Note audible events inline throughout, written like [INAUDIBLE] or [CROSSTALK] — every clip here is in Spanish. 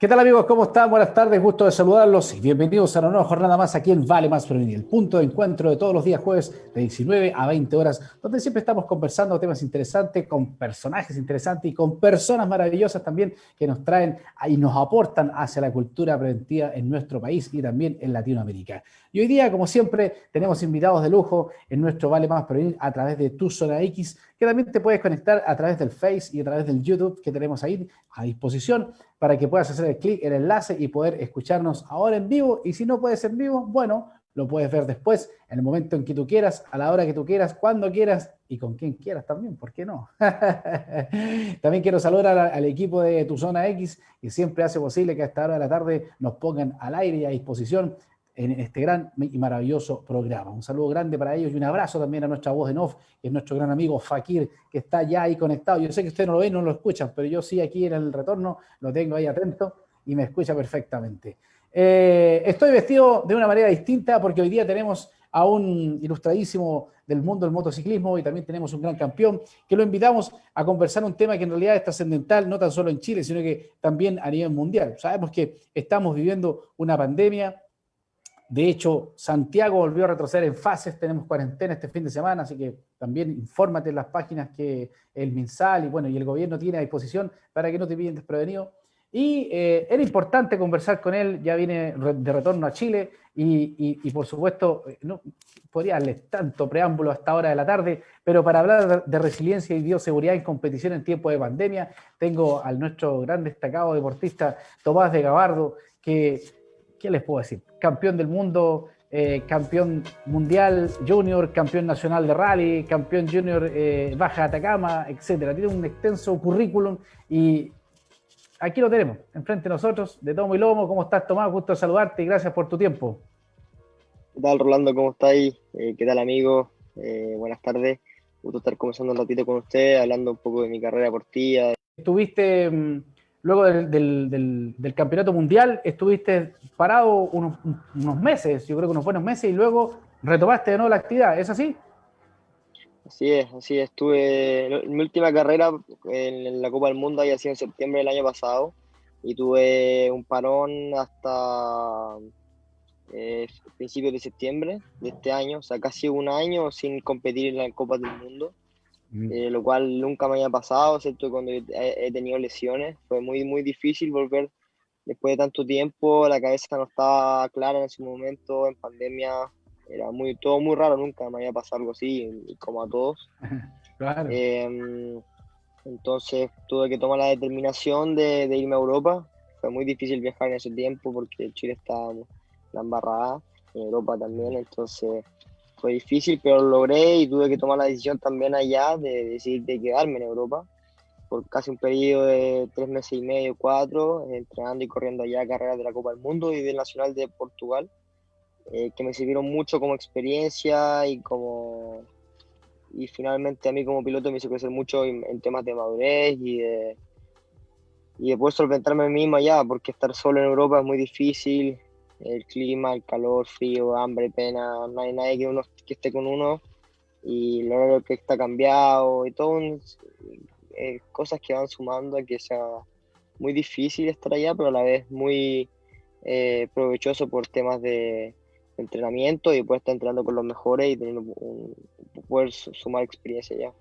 ¿Qué tal amigos? ¿Cómo están? Buenas tardes, gusto de saludarlos y bienvenidos a una nueva jornada más aquí en Vale Más Prevenir, el punto de encuentro de todos los días jueves de 19 a 20 horas, donde siempre estamos conversando temas interesantes, con personajes interesantes y con personas maravillosas también que nos traen y nos aportan hacia la cultura preventiva en nuestro país y también en Latinoamérica. Y hoy día, como siempre, tenemos invitados de lujo en nuestro Vale Más Prevenir a través de Tu Zona X, que también te puedes conectar a través del Face y a través del YouTube que tenemos ahí a disposición para que puedas hacer el clic, el enlace y poder escucharnos ahora en vivo. Y si no puedes en vivo, bueno, lo puedes ver después, en el momento en que tú quieras, a la hora que tú quieras, cuando quieras y con quien quieras también, ¿por qué no? [LAUGHS] también quiero saludar al, equipo de Tu Zona X, que siempre hace posible que a esta hora de la tarde nos pongan al aire y a disposición en este gran y maravilloso programa. Un saludo grande para ellos y un abrazo también a nuestra voz de Nof, que es nuestro gran amigo Fakir, que está ya ahí conectado. Yo sé que ustedes no lo ven, no lo escuchan, pero yo sí aquí en el retorno lo tengo ahí atento y me escucha perfectamente. Eh, estoy vestido de una manera distinta porque hoy día tenemos a un ilustradísimo del mundo del motociclismo y también tenemos un gran campeón que lo invitamos a conversar un tema que en realidad es trascendental no tan solo en Chile, sino que también a nivel mundial. Sabemos que estamos viviendo una pandemia, de hecho, Santiago volvió a retroceder en fases, tenemos cuarentena este fin de semana, así que también infórmate en las páginas que el MinSal y, bueno, y el gobierno tiene a disposición para que no te pillen desprevenido. Y eh, era importante conversar con él, ya viene de retorno a Chile y, por supuesto, eh, no podría darle tanto preámbulo hasta hora de la tarde, pero para hablar de resiliencia y bioseguridad en competición en tiempo de pandemia, tengo al nuestro gran destacado deportista Tomás de Gabardo, que ¿qué les puedo decir? Campeón del mundo, eh, campeón mundial junior, campeón nacional de rally, campeón junior eh, Baja Atacama, etcétera. Tiene un extenso currículum y aquí lo tenemos, enfrente de nosotros, de tomo y lomo. ¿Cómo estás, Tomás? Gusto saludarte y gracias por tu tiempo. ¿Qué tal, Rolando? ¿Cómo estáis? Eh, ¿Qué tal, amigo? buenas tardes. Gusto estar conversando un ratito con usted, hablando un poco de mi carrera deportiva. Estuviste mm, luego del, campeonato mundial estuviste parado unos, meses, yo creo que unos buenos meses, y luego retomaste de nuevo la actividad, ¿es así? Así es, así es. Mi última carrera en la Copa del Mundo había sido en septiembre del año pasado, y tuve un parón hasta eh, principios de septiembre de este año, o sea, casi un año sin competir en la Copa del Mundo. Eh, lo cual nunca me había pasado, ¿cierto? Cuando he, tenido lesiones, fue muy, muy difícil volver después de tanto tiempo, la cabeza no estaba clara en ese momento, en pandemia, era muy, todo muy raro, nunca me había pasado algo así, como a todos. [LAUGHS] Em, entonces tuve que tomar la determinación de, de, irme a Europa, fue muy difícil viajar en ese tiempo porque Chile estaba la embarrada, en Europa también, entonces fue difícil, pero lo logré y tuve que tomar la decisión también allá de decidir de quedarme en Europa por casi un periodo de tres meses y medio, cuatro, entrenando y corriendo allá carreras de la Copa del Mundo y del Nacional de Portugal, eh, que me sirvieron mucho como experiencia y como y finalmente a mí como piloto me hizo crecer mucho en, temas de madurez y de, y de poder solventarme a mí mismo allá, porque estar solo en Europa es muy difícil, el clima, el calor, frío, hambre, pena, no hay nadie que, uno, que esté con uno y lo que está cambiado y todo, eh, cosas que van sumando a que sea muy difícil estar allá, pero a la vez muy eh, provechoso por temas de entrenamiento y poder estar entrenando con los mejores y teniendo un, poder sumar experiencia allá.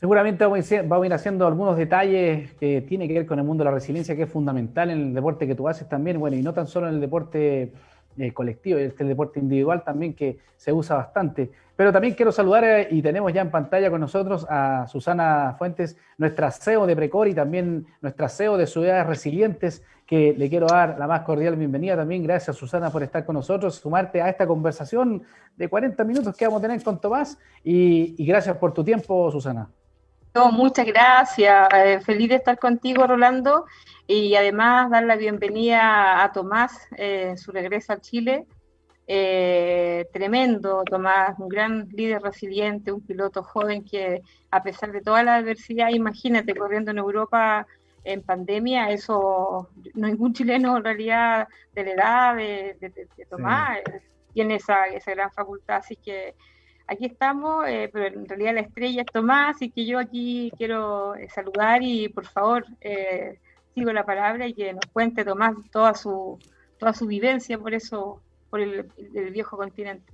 Seguramente vamos a, ir, haciendo algunos detalles que tienen que ver con el mundo de la resiliencia, que es fundamental en el deporte que tú haces también, bueno, y no tan solo en el deporte eh, colectivo, este el deporte individual también que se usa bastante. Pero también quiero saludar eh, y tenemos ya en pantalla con nosotros a Susana Fuentes, nuestra CEO de Precor y también nuestra CEO de Ciudades Resilientes, que le quiero dar la más cordial bienvenida también. Gracias Susana por estar con nosotros, sumarte a esta conversación de 40 minutos que vamos a tener con Tomás y gracias por tu tiempo, Susana. No, muchas gracias. Eh, feliz de estar contigo, Rolando. Y además dar la bienvenida a Tomás, eh, su regreso a Chile. Eh, tremendo, Tomás, un gran líder resiliente, un piloto joven que a pesar de toda la adversidad, imagínate, corriendo en Europa en pandemia, eso ningún chileno en realidad de la edad de, Tomás tiene esa, esa gran facultad, así que aquí estamos, eh, pero en realidad la estrella es Tomás, y que yo aquí quiero eh, saludar y por favor, eh, sigo la palabra y que nos cuente Tomás toda su, toda su vivencia por eso, por el, viejo continente.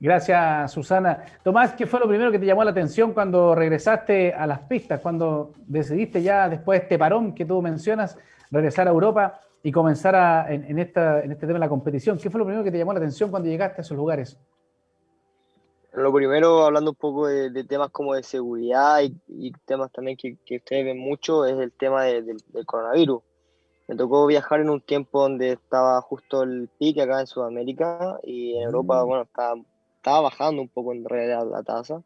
Gracias, Susana. Tomás, ¿qué fue lo primero que te llamó la atención cuando regresaste a las pistas, cuando decidiste ya después de este parón que tú mencionas, regresar a Europa y comenzar en, esta, en este tema de la competición? ¿Qué fue lo primero que te llamó la atención cuando llegaste a esos lugares? Lo primero, hablando un poco de, temas como de seguridad y, temas también que, ustedes ven mucho, es el tema del coronavirus. Me tocó viajar en un tiempo donde estaba justo el pique acá en Sudamérica y en Europa, mm. bueno, estaba, estaba bajando un poco en realidad la tasa.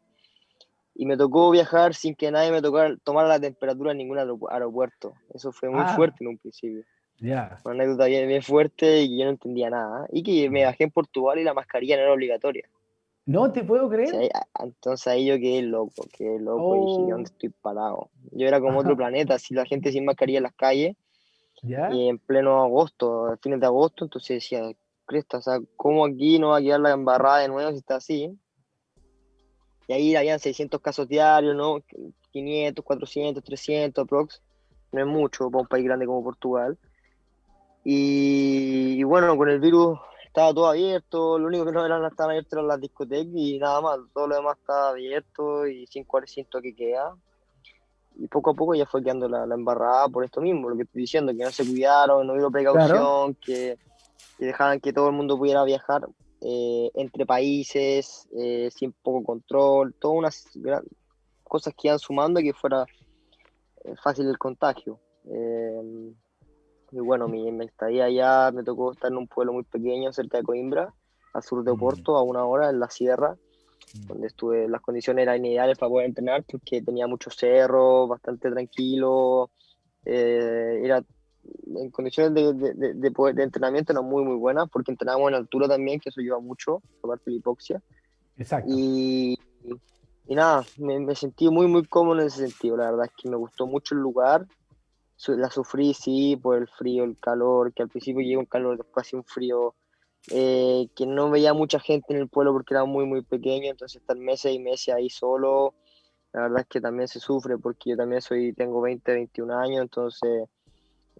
Y me tocó viajar sin que nadie me tocara, tomara la temperatura en ningún aeropuerto. Eso fue muy ah. fuerte en un principio. Una anécdota bien, fuerte y yo no entendía nada. Y que me bajé en Portugal y la mascarilla no era obligatoria. No te puedo creer. entonces ahí yo quedé loco, quedé loco y dije, ¿dónde oh. estoy parado? Yo era como otro planeta, así la gente sin mascarilla en las calles. Y en pleno agosto, fines de agosto, entonces decía, cresta, o sea, ¿cómo aquí no va a quedar la embarrada de nuevo si está así? Y ahí habían 600 casos diarios, ¿no? 500, 400, 300 aprox. No es mucho para un país grande como Portugal. y bueno, con el virus estaba todo abierto, lo único que no eran, estaban abiertas eran las discotecas y nada más, todo lo demás estaba abierto y sin siento que queda. Y poco a poco ya fue quedando la, embarrada por esto mismo, lo que estoy diciendo, que no se cuidaron, no hubo precaución, que, dejaran que todo el mundo pudiera viajar eh, entre países, eh, sin poco control, todas unas cosas que iban sumando y que fuera eh, fácil el contagio. Y bueno, mi, mi, estadía allá me tocó estar en un pueblo muy pequeño cerca de Coimbra, al sur de Oporto, a una hora en la sierra, donde estuve, las condiciones eran ideales para poder entrenar porque tenía muchos cerros, bastante tranquilo, eh, era en condiciones de, de, de, poder, de, entrenamiento eran muy muy buenas porque entrenábamos en altura también, que eso ayuda mucho, aparte de la hipoxia. Exacto. Y, y nada, me, me, sentí muy muy cómodo en ese sentido, la verdad es que me gustó mucho el lugar, la sufrí, sí, por el frío, el calor, que al principio llegó un calor, después hacía un frío, eh, que no veía mucha gente en el pueblo porque era muy, muy pequeño, entonces estar meses y meses ahí solo, la verdad es que también se sufre porque yo también soy, tengo 20, 21 años, entonces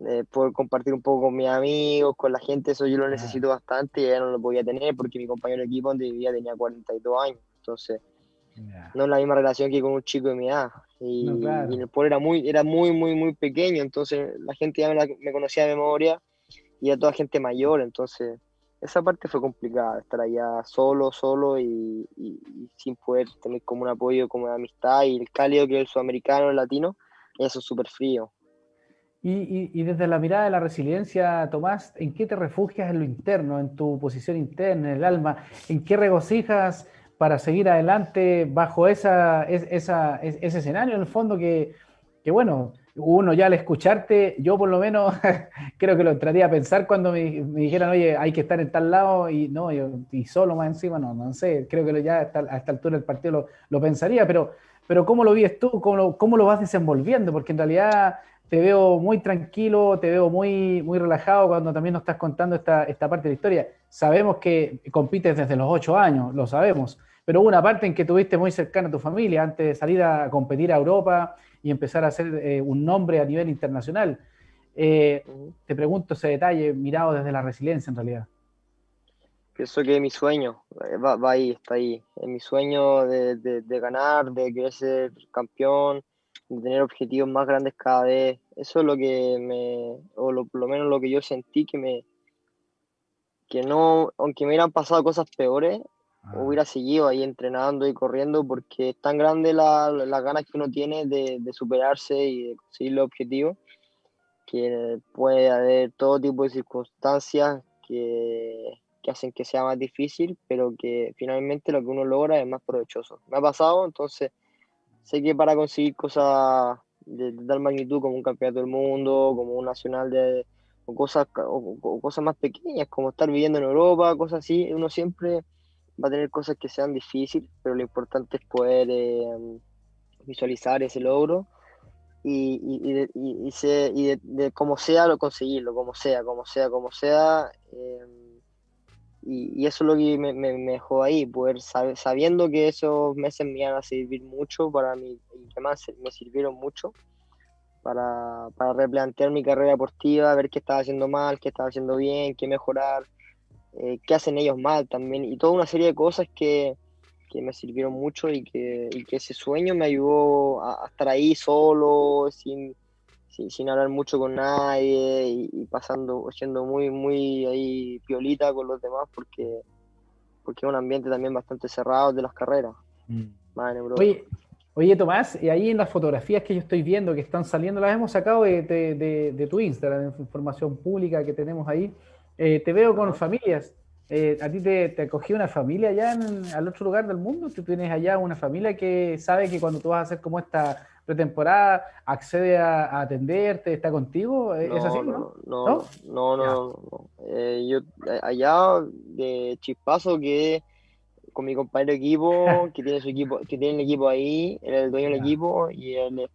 eh, poder compartir un poco con mis amigos, con la gente, eso yo lo necesito bastante y ya no lo podía tener porque mi compañero de equipo donde vivía tenía 42 años, entonces no es la misma relación que con un chico de mi edad. Y, el pueblo era muy, era muy, muy, muy pequeño, entonces la gente ya me, conocía de memoria y a toda gente mayor, entonces esa parte fue complicada, estar allá solo, solo y, sin poder tener como un apoyo, como de amistad y el cálido que es el sudamericano, el latino, eso es súper frío. Y, y, desde la mirada de la resiliencia, Tomás, ¿en qué te refugias en lo interno, en tu posición interna, en el alma? ¿En qué regocijas para seguir adelante bajo esa, ese escenario, en el fondo que, que, bueno, uno ya al escucharte, yo por lo menos [LAUGHS] creo que lo entraría a pensar cuando me, dijeran, oye, hay que estar en tal lado y no, y solo más encima, no, no sé, creo que ya a esta altura del partido lo, lo pensaría, pero, pero ¿cómo lo vives tú? ¿Cómo lo, ¿Cómo lo vas desenvolviendo? Porque en realidad te veo muy tranquilo, te veo muy, muy relajado cuando también nos estás contando esta, esta parte de la historia. Sabemos que compites desde los ocho años, lo sabemos, pero hubo una parte en que tuviste muy cercana a tu familia antes de salir a competir a Europa y empezar a hacer eh, un nombre a nivel internacional. Eh, te pregunto ese detalle mirado desde la resiliencia en realidad. Pienso que es mi sueño, eh, va, ahí, está ahí. Es mi sueño de, de, ganar, de querer ser campeón, de tener objetivos más grandes cada vez. Eso es lo que me, o lo, por lo menos lo que yo sentí que me, que no, aunque me hubieran pasado cosas peores, Ah. hubiera seguido ahí entrenando y corriendo porque es tan grande la, las ganas que uno tiene de, de, superarse y de conseguir los objetivos que puede haber todo tipo de circunstancias que, que, hacen que sea más difícil, pero que finalmente lo que uno logra es más provechoso. Me ha pasado, entonces sé que para conseguir cosas de, tal magnitud como un campeonato del mundo, como un nacional de o cosas, o cosas más pequeñas, como estar viviendo en Europa, cosas así, uno siempre va a tener cosas que sean difíciles, pero lo importante es poder eh, visualizar ese logro y, y, de, y, como sea lo conseguirlo, como sea, como sea, como sea. Eh, y, eso es lo que me, me, dejó ahí, poder sabiendo que esos meses me iban a servir mucho para mí y que más me sirvieron mucho para, para replantear mi carrera deportiva, ver qué estaba haciendo mal, qué estaba haciendo bien, qué mejorar, eh, qué hacen ellos mal también, y toda una serie de cosas que, que me sirvieron mucho y que, y que, ese sueño me ayudó a, estar ahí solo, sin, sin, hablar mucho con nadie y, pasando, siendo muy, muy ahí piolita con los demás porque, porque es un ambiente también bastante cerrado de las carreras. Mm. Oye, oye, Tomás, y ahí en las fotografías que yo estoy viendo que están saliendo, las hemos sacado de, de, de, tu Instagram, información pública que tenemos ahí. Eh, te veo con familias. Eh, ¿A ti te, te acogió una familia allá en, al otro lugar del mundo? ¿Tú tienes allá una familia que sabe que cuando tú vas a hacer como esta pretemporada accede a, atenderte, está contigo? ¿Es así, no? No, no, no, no. Eh, yo allá de chispazo que con mi compañero de equipo, [LAUGHS] que tiene su equipo, que tiene el equipo ahí, era el dueño del equipo y él,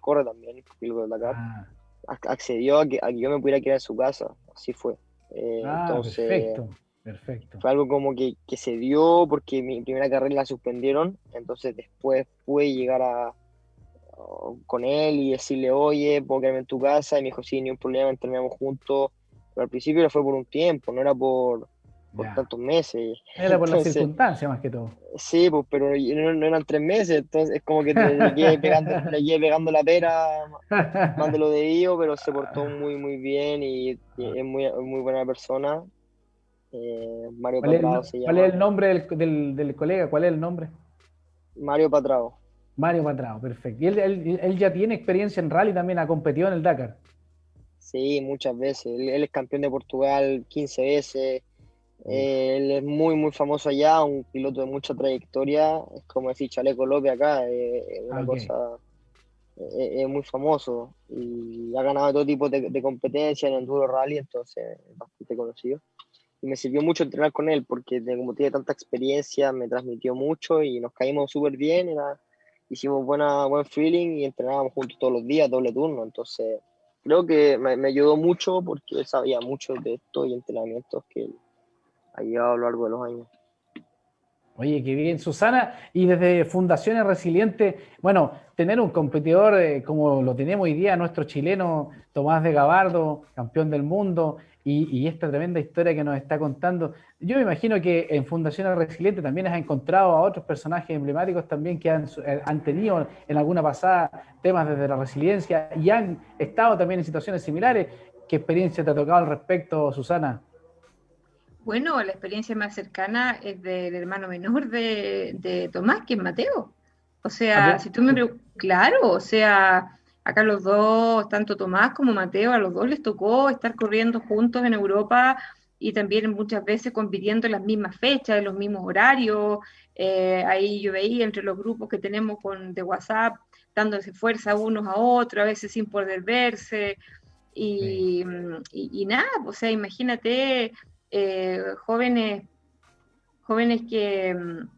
corre también, el de Dakar. Ah. Accedió a que, a que, yo me pudiera quedar en su casa, así fue. Eh, ah, entonces, perfecto, perfecto. Fue algo como que, que, se dio porque mi primera carrera la suspendieron, entonces después pude llegar a, con él y decirle, oye, puedo quedarme en tu casa, y me dijo, sí, ni un problema, entrenamos juntos, pero al principio fue por un tiempo, no era por, por tantos meses. Era por las circunstancias más que todo. Sí, pues, pero no, eran tres meses, entonces es como que le llegué [LAUGHS] pegando, pegando la pera [LAUGHS] más de lo debido, pero se portó muy, muy bien y, es muy, muy buena persona. Eh, Mario Patrao se llama. ¿Cuál es el nombre del, del, colega? ¿Cuál es el nombre? Mario Patrao. Mario Patrao, perfecto. ¿Y él, él, ya tiene experiencia en rally también? ¿Ha competido en el Dakar? Sí, muchas veces. Él, es campeón de Portugal 15 veces. Eh, él es muy, muy famoso allá, un piloto de mucha trayectoria. Es como decir Chaleco López acá, es una cosa. Es, muy famoso y ha ganado todo tipo de, de competencia en Enduro Rally, entonces es bastante conocido. Y me sirvió mucho entrenar con él porque, como tiene tanta experiencia, me transmitió mucho y nos caímos súper bien. Era, hicimos buena, buen feeling y entrenábamos juntos todos los días, doble turno. Entonces, creo que me, me ayudó mucho porque él sabía mucho de esto y entrenamientos que ha llevado a lo largo de los años. Oye, qué bien, Susana. Y desde Fundaciones Resilientes, bueno, tener un competidor eh, como lo tenemos hoy día, nuestro chileno Tomás de Gabardo, campeón del mundo, y, esta tremenda historia que nos está contando. Yo me imagino que en Fundaciones Resilientes también has encontrado a otros personajes emblemáticos también que han, eh, han, tenido en alguna pasada temas desde la resiliencia y han estado también en situaciones similares. ¿Qué experiencia te ha tocado al respecto, Susana? Bueno, la experiencia más cercana es del hermano menor de, Tomás, que es Mateo. O sea, si tú me preguntas, claro, o sea, acá los dos, tanto Tomás como Mateo, a los dos les tocó estar corriendo juntos en Europa y también muchas veces compitiendo en las mismas fechas, en los mismos horarios. Eh, ahí yo veía entre los grupos que tenemos con, de WhatsApp, dándose fuerza unos a otros, a veces sin poder verse. Y, y, y nada, o sea, imagínate eh, jóvenes, jóvenes que, mm,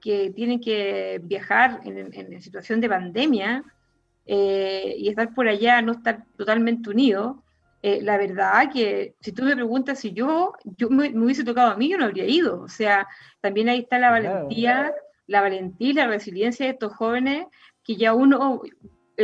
que tienen que viajar en, en situación de pandemia eh, y estar por allá, no estar totalmente unidos. Eh, la verdad que si tú me preguntas si yo, yo me, hubiese tocado a mí, yo no habría ido. O sea, también ahí está la valentía, la valentía y la resiliencia de estos jóvenes que ya uno,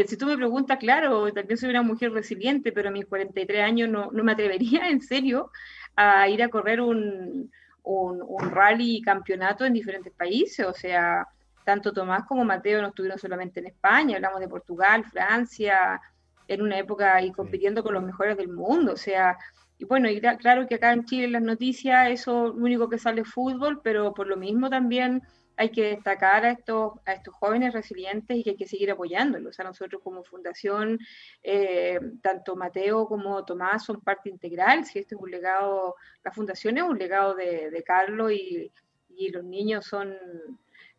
si tú me preguntas, claro, también soy una mujer resiliente, pero a mis 43 años no, no me atrevería [LAUGHS] en serio a ir a correr un, un, rally campeonato en diferentes países, o sea, tanto Tomás como Mateo no estuvieron solamente en España, hablamos de Portugal, Francia, en una época y compitiendo con los mejores del mundo, o sea, y bueno, y claro que acá en Chile en las noticias eso lo único que sale es fútbol, pero por lo mismo también hay que destacar a estos, a estos jóvenes resilientes y que hay que seguir apoyándolos. O sea, nosotros como fundación, eh, tanto Mateo como Tomás son parte integral. Si este es un legado, la fundación es un legado de, Carlos y, y, los niños son,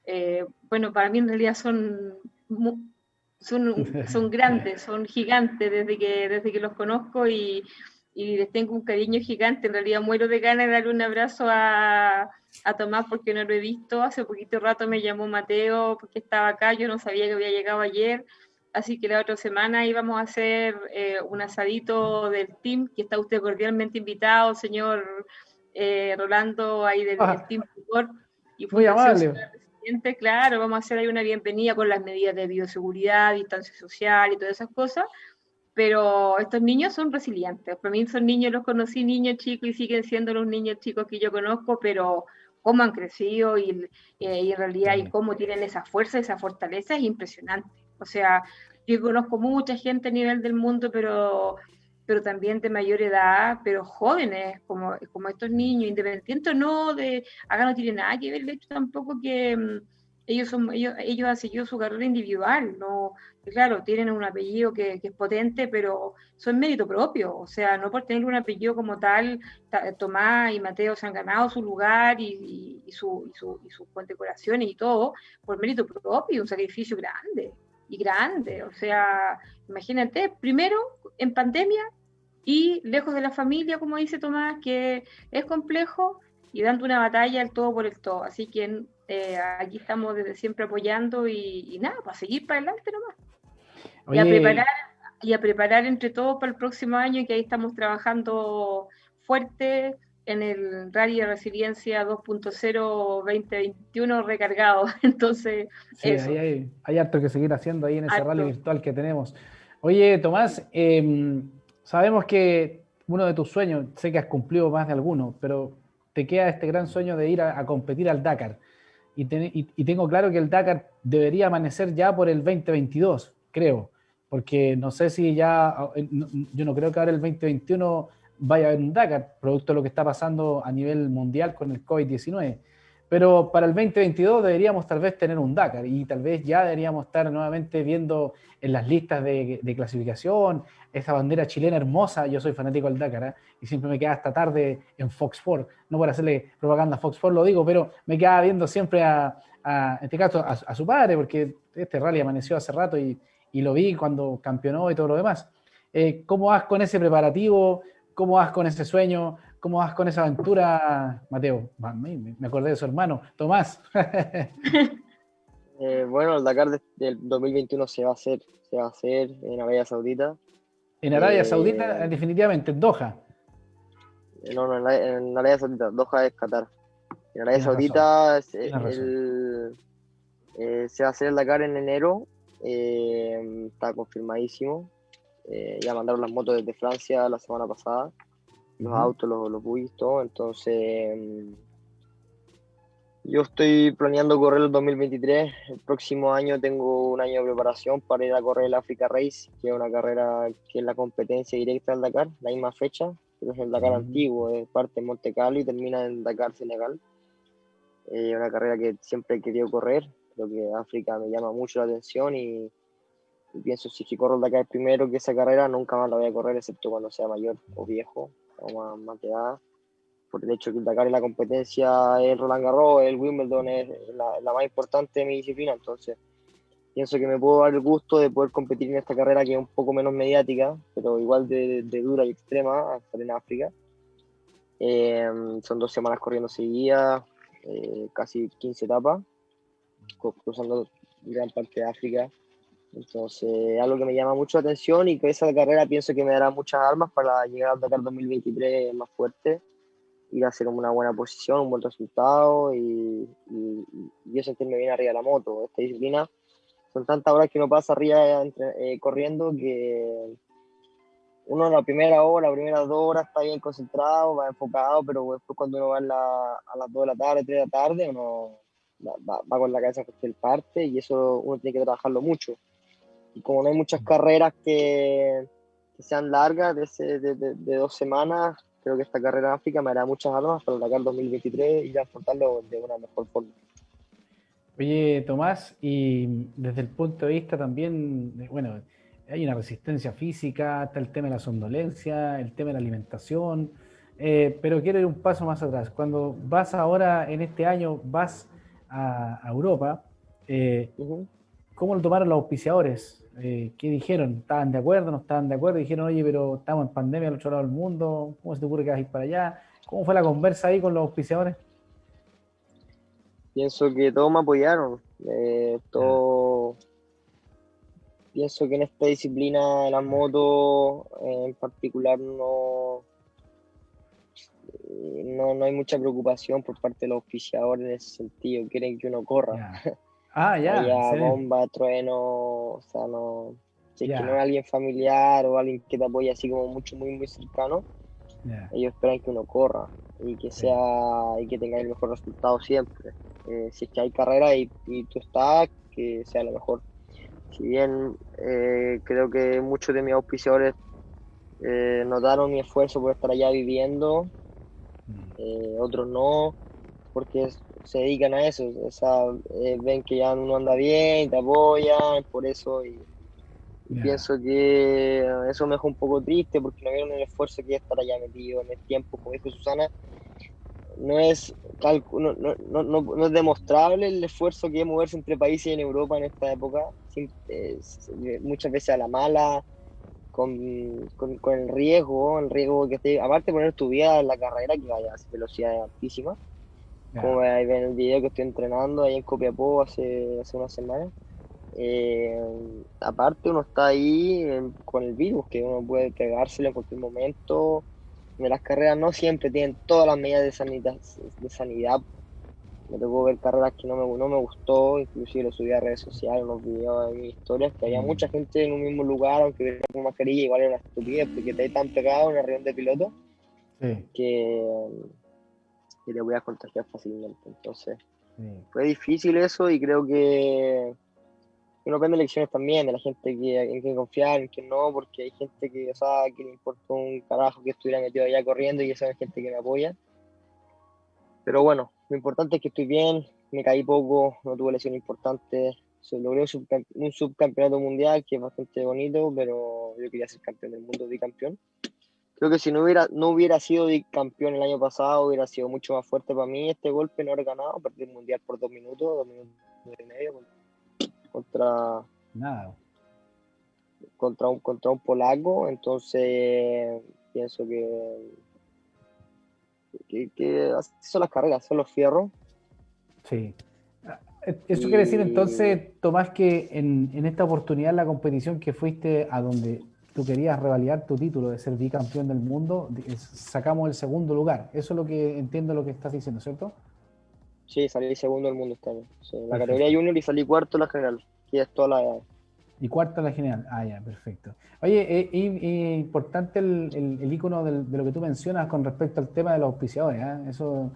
eh, bueno, para mí en realidad son, son, [LAUGHS] son grandes, son gigantes desde que, desde que los conozco y y les tengo un cariño gigante. En realidad muero de ganas de darle un abrazo a, a, Tomás porque no lo he visto. Hace poquito rato me llamó Mateo porque estaba acá, yo no sabía que había llegado ayer. Así que la otra semana íbamos a hacer eh, un asadito del team, que está usted cordialmente invitado, señor eh, Rolando, ahí del, ah. Team Y Muy amable. claro, vamos a hacer ahí una bienvenida con las medidas de bioseguridad, distancia social y todas esas cosas, pero estos niños son resilientes. Para mí son niños, los conocí niños chicos y siguen siendo los niños chicos que yo conozco, pero cómo han crecido y, eh, y en realidad y cómo tienen esa fuerza, esa fortaleza es impresionante. O sea, yo conozco mucha gente a nivel del mundo, pero pero también de mayor edad, pero jóvenes, como, como estos niños, independientes no, de, acá no tiene nada que ver el hecho tampoco que mm, ellos, son, ellos, ellos han seguido su carrera individual, no, claro, tienen un apellido que, que, es potente, pero son mérito propio, o sea, no por tener un apellido como tal, Tomás y Mateo se han ganado su lugar y, y, su, y, su, y sus condecoraciones y todo, por mérito propio, un sacrificio grande y grande. O sea, imagínate, primero en pandemia y lejos de la familia, como dice Tomás, que es complejo y dando una batalla el todo por el todo. Así que eh, aquí estamos desde siempre apoyando y, nada, para seguir para adelante nomás. Y a preparar y a preparar entre todos para el próximo año, que ahí estamos trabajando fuerte en el Rally de Resiliencia 2.0 2021 recargado. [LAUGHS] Entonces, sí, hay, hay, harto que seguir haciendo ahí en ese rally virtual que tenemos. Oye, Tomás, em, sabemos que uno de tus sueños, sé que has cumplido más de alguno, pero te queda este gran sueño de ir a, competir al Dakar. Y, y, tengo claro que el Dakar debería amanecer ya por el 2022, creo, porque no sé si ya, yo no creo que ahora el 2021 vaya a haber un Dakar, producto de lo que está pasando a nivel mundial con el COVID-19. Pero para el 2022 deberíamos tal vez tener un Dakar y tal vez ya deberíamos estar nuevamente viendo en las listas de, clasificación esa bandera chilena hermosa. Yo soy fanático del Dakar ¿eh? y siempre me quedaba hasta tarde en Fox Sports. No por hacerle propaganda a Fox Sports lo digo, pero me quedaba viendo siempre a, en este caso, a, su padre, porque este rally amaneció hace rato y, y, lo vi cuando campeonó y todo lo demás. Eh, ¿Cómo vas con ese preparativo? ¿Cómo vas con ese sueño? ¿Cómo vas con esa aventura, Mateo? Me acordé de su hermano, Tomás. [LAUGHS] Eh, bueno, el Dakar del 2021 se va a hacer, se va a hacer en Arabia Saudita. En Arabia eh, Saudita, definitivamente, en Doha. No, no, en, Arabia Saudita, Doha es Qatar. En Arabia Saudita se va a hacer el Dakar en enero, está confirmadísimo. Eh, ya mandaron las motos desde Francia la semana pasada, los autos, los, los todo. Entonces, mm, yo estoy planeando correr el 2023. El próximo año tengo un año de preparación para ir a correr el Africa Race, que es una carrera que es la competencia directa del Dakar, la misma fecha, que es el Dakar antiguo, es parte de Monte Carlo y termina en Dakar, Senegal. Es eh, una carrera que siempre he querido correr, creo que África me llama mucho la atención y y pienso si corro el Dakar primero que esa carrera, nunca más la voy a correr, excepto cuando sea mayor o viejo, o más, edad. Por el hecho que el Dakar es la competencia, el Roland Garros, el Wimbledon es la, la, más importante de mi disciplina, entonces pienso que me puedo dar el gusto de poder competir en esta carrera que es un poco menos mediática, pero igual de, de dura y extrema, estar en África. Eh, son dos semanas corriendo seguidas, eh, casi 15 etapas, cruzando gran parte de África entonces, algo que me llama mucho la atención y que esa carrera pienso que me dará muchas armas para llegar al Dakar 2023 más fuerte, ir a hacer una buena posición, un buen resultado y, y, yo sentirme bien arriba de la moto. Esta disciplina son tantas horas que uno pasa arriba eh, corriendo que uno en la primera hora, las primeras dos horas está bien concentrado, va enfocado, pero después cuando uno va a las dos de la tarde, tres de la tarde, uno va, va, con la cabeza que el parte y eso uno tiene que trabajarlo mucho y como no hay muchas carreras que, sean largas, de, de, dos semanas, creo que esta carrera en África me hará muchas armas para el 2023 y afrontarlo de una mejor forma. Oye, Tomás, y desde el punto de vista también, bueno, hay una resistencia física, está el tema de la somnolencia, el tema de la alimentación, eh, pero quiero ir un paso más atrás. Cuando vas ahora, en este año, vas a, Europa, eh, ¿cómo lo tomaron los auspiciadores? Eh, ¿qué dijeron? ¿Estaban de acuerdo? ¿No estaban de acuerdo? Dijeron, oye, pero estamos en pandemia al otro lado del mundo, ¿cómo se te ocurre que vas a ir para allá? ¿Cómo fue la conversa ahí con los auspiciadores? Pienso que todos me apoyaron. Eh, todo... Pienso que en esta disciplina de la moto en particular no... no, no hay mucha preocupación por parte de los oficiadores en ese sentido, quieren que uno corra. [LAUGHS] Ah, ya. bomba, trueno, o sea, no. Si es que no es alguien familiar o alguien que te apoya así como mucho, muy, muy cercano, ellos esperan que uno corra y que sea y que tenga el mejor resultado siempre. Eh, si es que hay carrera y, y, tú estás, que sea lo mejor. Si bien eh, creo que muchos de mis auspiciadores eh, notaron mi esfuerzo por estar allá viviendo, mm. otros no, porque se dedican a eso, o sea, eh, ven que ya uno anda bien, te apoyan, por eso, y, pienso que eso me dejó un poco triste porque no vieron el esfuerzo que es estar allá metido en el tiempo, como dijo Susana, no es, no, no, no, no, es demostrable el esfuerzo que es moverse entre países en Europa en esta época, muchas veces a la mala, con, con, con, el riesgo, el riesgo que esté, aparte de poner tu vida en la carrera, que vaya a velocidades altísimas, como ahí ven el video que estoy entrenando ahí en Copiapó hace, hace una semana. Eh, aparte uno está ahí con el virus, que uno puede pegárselo en cualquier momento. En las carreras no siempre tienen todas las medidas de sanidad. De sanidad. Me tocó ver carreras que no me, no me gustó, inclusive lo subí a redes sociales, unos videos de mis historias, que había mm. mucha gente en un mismo lugar, aunque hubiera con mascarilla, igual era una estupidez, porque te tan pegado en una reunión de piloto que y le voy a contagiar fácilmente. Entonces, fue difícil eso y creo que uno aprende lecciones también de la gente que, en quien confiar, en quien no, porque hay gente que, o sea, que le importa un carajo que estuviera metido allá corriendo y esa es gente que me apoya. Pero bueno, lo importante es que estoy bien, me caí poco, no tuve lesiones importantes, logré un, subcampeonato mundial que es bastante bonito, pero yo quería ser campeón del mundo, bicampeón. Creo que si no hubiera, no hubiera sido campeón el año pasado, hubiera sido mucho más fuerte para mí este golpe, no haber ganado, perdí el mundial por dos minutos, dos minutos y medio contra. Nada. Contra un, contra un polaco, entonces pienso que, que, son las carreras, son los fierros. Sí. Eso quiere decir entonces, Tomás, que en, en esta oportunidad, la competición que fuiste a donde tú querías revalidar tu título de ser bicampeón del mundo, sacamos el segundo lugar. Eso es lo que entiendo lo que estás diciendo, ¿cierto? Sí, salí segundo del mundo este año. la categoría junior y salí cuarto en la general, que es toda la Y cuarto en la general. Ah, ya, perfecto. Oye, eh, importante el, el, icono de lo que tú mencionas con respecto al tema de los auspiciadores. ¿eh? Eso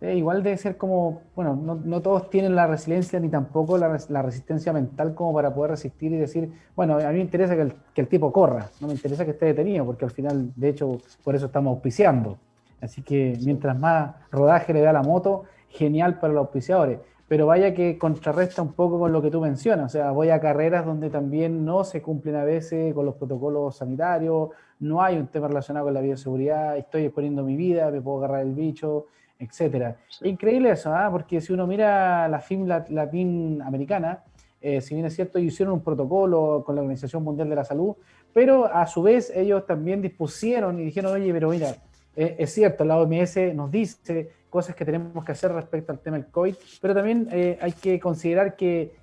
eh, igual debe ser como, bueno, no, todos tienen la resiliencia ni tampoco la, resistencia mental como para poder resistir y decir, bueno, a mí me interesa que el, tipo corra, no me interesa que esté detenido, porque al final, de hecho, por eso estamos auspiciando. Así que mientras más rodaje le da la moto, genial para los auspiciadores. Pero vaya que contrarresta un poco con lo que tú mencionas. O sea, voy a carreras donde también no se cumplen a veces con los protocolos sanitarios, no hay un tema relacionado con la bioseguridad, estoy exponiendo mi vida, me puedo agarrar el bicho etcétera. Increíble eso, ¿ah? porque si uno mira la FIM Latin americana, eh, si bien es cierto, ellos hicieron un protocolo con la Organización Mundial de la Salud, pero a su vez ellos también dispusieron y dijeron, oye, pero mira, eh, es cierto, la OMS nos dice cosas que tenemos que hacer respecto al tema del COVID, pero también eh, hay que considerar que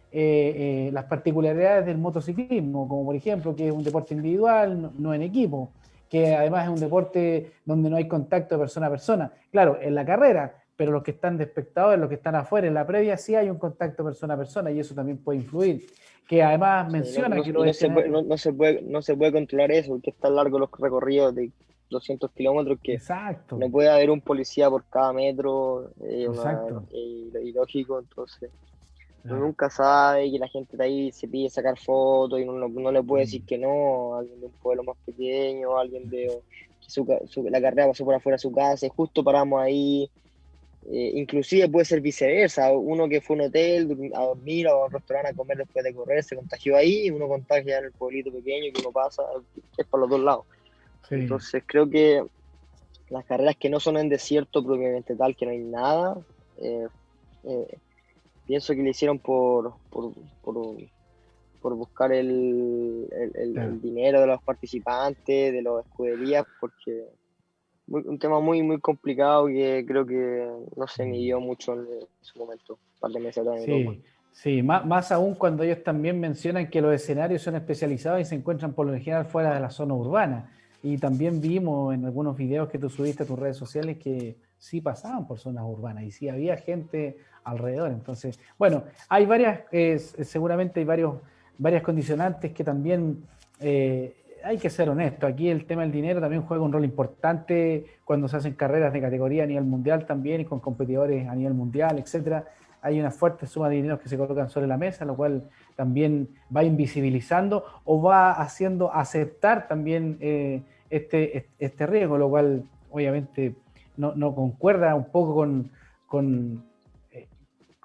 las particularidades del motociclismo, como por ejemplo que es un deporte individual, no en equipo, que además es un deporte donde no hay contacto de persona a persona. Claro, en la carrera, pero los que están de espectadores, los que están afuera, en la previa sí hay un contacto persona a persona y eso también puede influir. Que además menciona que no, se puede, no, se puede, no se puede controlar eso, porque es tan largo los recorridos de 200 kilómetros que Exacto. no puede haber un policía por cada metro, eh, Exacto. ilógico, entonces uno nunca sabe que la gente de ahí se pide sacar fotos y uno no, le puede decir mm. que no, alguien de un pueblo más pequeño, alguien de que la carrera pasó por afuera de su casa y justo paramos ahí. Eh, inclusive puede ser viceversa, uno que fue a un hotel a dormir o a un restaurante a comer después de correr se contagió ahí y uno contagia en el pueblito pequeño que uno pasa, es para los dos lados. Entonces creo que las carreras que no son en desierto propiamente tal, que no hay nada, eh, eh, pienso que le hicieron por, por, por, buscar el, el, dinero de los participantes, de las escuderías, porque un tema muy muy complicado que creo que no se midió mucho en, su momento, par de meses Sí, sí más, más, aún cuando ellos también mencionan que los escenarios son especializados y se encuentran por lo general fuera de la zona urbana. y también vimos en algunos videos que tú subiste a tus redes sociales que sí pasaban por zonas urbanas y sí había gente alrededor. Entonces, bueno, hay varias, seguramente hay varios, varias condicionantes que también eh, hay que ser honesto. Aquí el tema del dinero también juega un rol importante cuando se hacen carreras de categoría a nivel mundial también y con competidores a nivel mundial, etcétera. Hay una fuerte suma de dinero que se colocan sobre la mesa, lo cual también va invisibilizando o va haciendo aceptar también eh, este, este riesgo, lo cual obviamente no, concuerda un poco con,